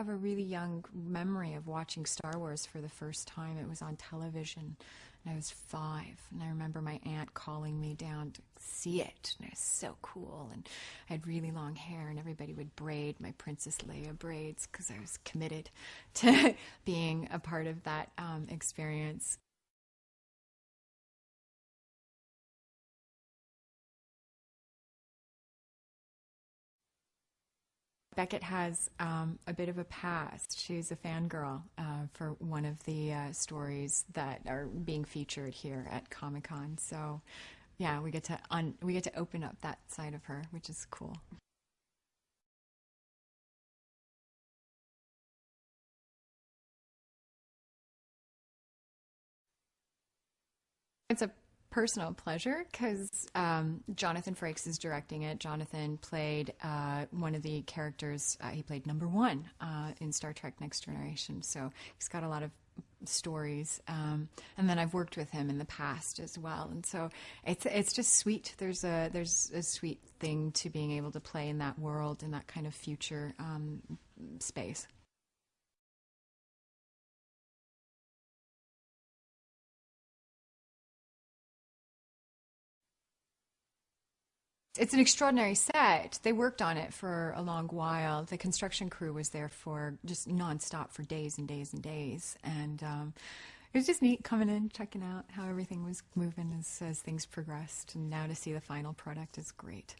have a really young memory of watching Star Wars for the first time. It was on television, and I was five. And I remember my aunt calling me down to see it, and it was so cool. And I had really long hair, and everybody would braid my Princess Leia braids because I was committed to being a part of that um, experience. Beckett has um, a bit of a past. She's a fangirl uh, for one of the uh, stories that are being featured here at Comic Con. So, yeah, we get to un- we get to open up that side of her, which is cool. It's a personal pleasure because um, Jonathan Frakes is directing it. Jonathan played uh, one of the characters. Uh, he played number one uh, in Star Trek: Next Generation, so he's got a lot of stories. Um, and then I've worked with him in the past as well, and so it's it's just sweet. There's a there's a sweet thing to being able to play in that world in that kind of future um, space. It's an extraordinary set. They worked on it for a long while. The construction crew was there for just nonstop for days and days and days. And um, it was just neat coming in, checking out how everything was moving as, as things progressed. And now to see the final product is great.